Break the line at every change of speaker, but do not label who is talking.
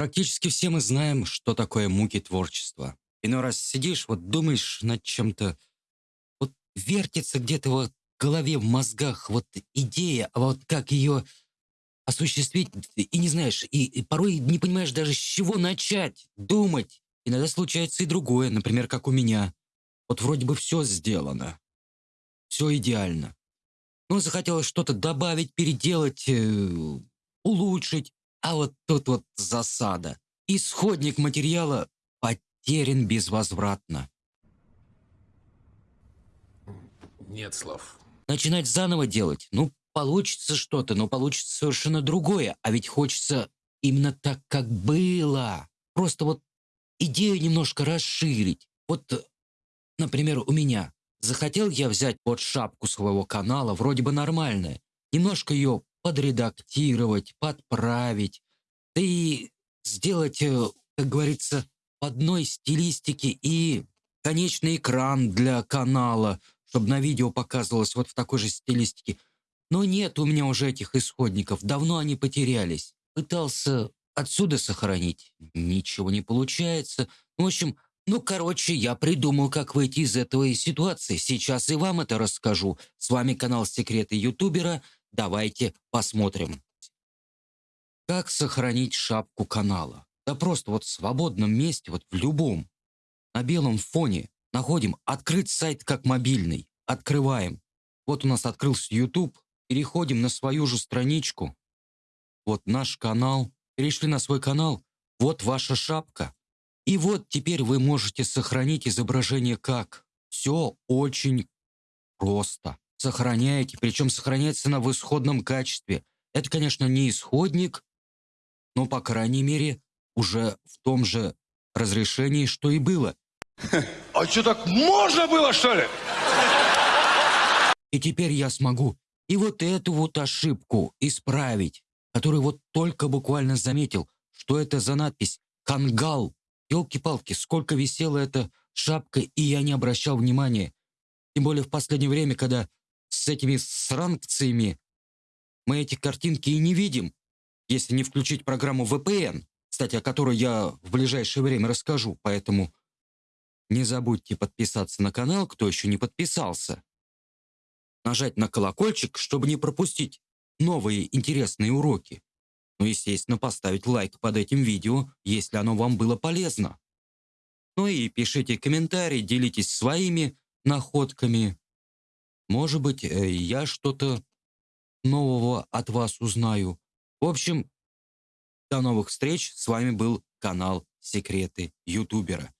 Практически все мы знаем, что такое муки творчества. Иной раз сидишь, вот думаешь над чем-то, вот вертится где-то вот в голове, в мозгах вот идея, а вот как ее осуществить, и не знаешь, и, и порой не понимаешь даже, с чего начать думать. Иногда случается и другое, например, как у меня. Вот вроде бы все сделано, все идеально. Но захотелось что-то добавить, переделать, э, улучшить. А вот тут вот засада. Исходник материала потерян безвозвратно.
Нет слов.
Начинать заново делать? Ну, получится что-то, но получится совершенно другое. А ведь хочется именно так, как было. Просто вот идею немножко расширить. Вот, например, у меня. Захотел я взять под шапку своего канала, вроде бы нормальная, немножко ее подредактировать, подправить, да и сделать, э, как говорится, в одной стилистике и конечный экран для канала, чтобы на видео показывалось вот в такой же стилистике. Но нет у меня уже этих исходников, давно они потерялись. Пытался отсюда сохранить, ничего не получается. В общем, ну, короче, я придумал, как выйти из этой ситуации. Сейчас и вам это расскажу. С вами канал Секреты Ютубера. Давайте посмотрим. Как сохранить шапку канала? Да просто вот в свободном месте, вот в любом. На белом фоне находим «Открыть сайт как мобильный». Открываем. Вот у нас открылся YouTube. Переходим на свою же страничку. Вот наш канал. Перешли на свой канал. Вот ваша шапка. И вот теперь вы можете сохранить изображение как. Все очень просто. Сохраняете, причем сохраняется на в исходном качестве. Это, конечно, не исходник, но, по крайней мере, уже в том же разрешении, что и было.
А что, так можно было, что ли?
И теперь я смогу и вот эту вот ошибку исправить, которую вот только буквально заметил, что это за надпись «Кангал». Елки-палки, сколько висела эта шапка, и я не обращал внимания. Тем более в последнее время, когда с этими санкциями мы эти картинки и не видим, если не включить программу VPN, кстати, о которой я в ближайшее время расскажу, поэтому не забудьте подписаться на канал, кто еще не подписался. Нажать на колокольчик, чтобы не пропустить новые интересные уроки. Ну, естественно, поставить лайк под этим видео, если оно вам было полезно. Ну и пишите комментарии, делитесь своими находками. Может быть, э, я что-то нового от вас узнаю. В общем, до новых встреч. С вами был канал Секреты Ютубера.